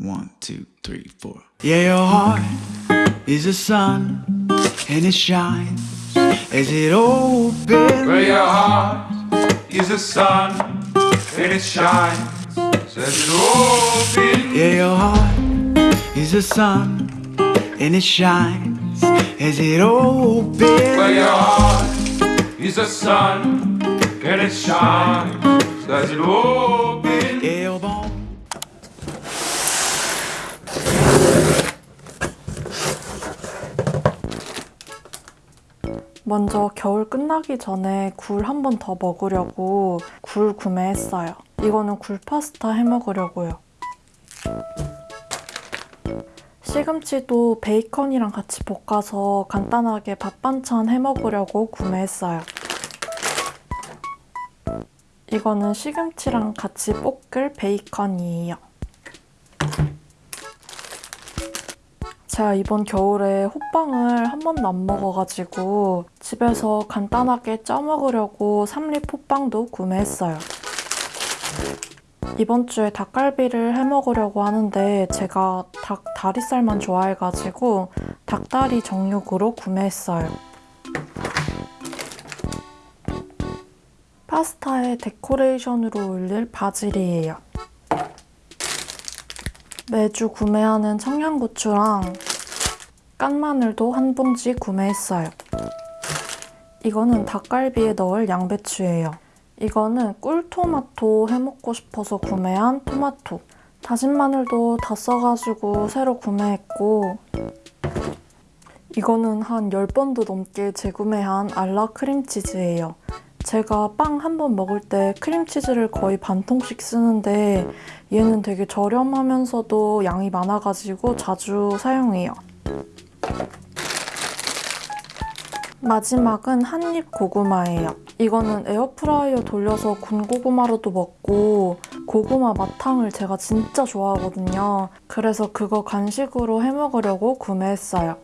One, two, three, four. Yeah, your heart is a sun, and it shines as it opens. Where your heart is the sun and it shines as it opens. Yeah, your heart is a sun, and it shines as it opens. Where your heart is the sun and it shines as it opens. 먼저 겨울 끝나기 전에 굴 한 번 더 먹으려고 굴 구매했어요. 이거는 굴 파스타 해 먹으려고요. 시금치도 베이컨이랑 같이 볶아서 간단하게 밥 반찬 해 먹으려고 구매했어요. 이거는 시금치랑 같이 볶을 베이컨이에요. 제가 이번 겨울에 호빵을 한 번도 안 먹어가지고 집에서 간단하게 쪄 먹으려고 삼립 호빵도 구매했어요. 이번 주에 닭갈비를 해 먹으려고 하는데 제가 닭 다리살만 좋아해가지고 닭다리 정육으로 구매했어요. 파스타에 데코레이션으로 올릴 바질이에요. 매주 구매하는 청양고추랑 깐마늘도 한 봉지 구매했어요. 이거는 닭갈비에 넣을 양배추예요. 이거는 꿀토마토 해먹고 싶어서 구매한 토마토. 다진 마늘도 다 써가지고 새로 구매했고 이거는 한 10번도 넘게 재구매한 알라 크림치즈예요. 제가 빵 한 번 먹을 때 크림치즈를 거의 반 통씩 쓰는데 얘는 되게 저렴하면서도 양이 많아가지고 자주 사용해요. 마지막은 한입 고구마예요. 이거는 에어프라이어 돌려서 군 고구마로도 먹고 고구마 마탕을 제가 진짜 좋아하거든요. 그래서 그거 간식으로 해 먹으려고 구매했어요.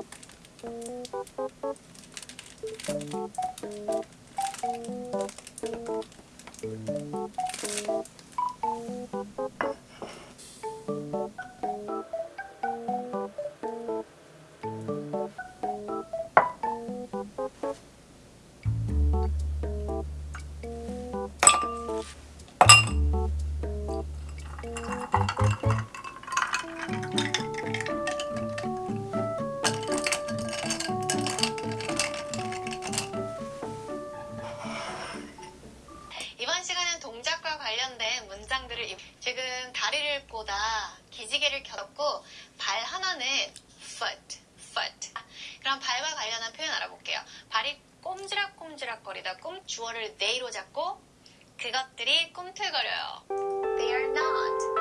이번 시간은 동작과 관련된 문장들을 이- 지금 다리를 보다 기지개를 겹고 발 하나는 foot, foot. 그럼 발과 관련한 표현 알아볼게요. 발이 꼼지락꼼지락거리다 꿈 주어를 they로 잡고 그것들이 꿈틀거려요. They are not.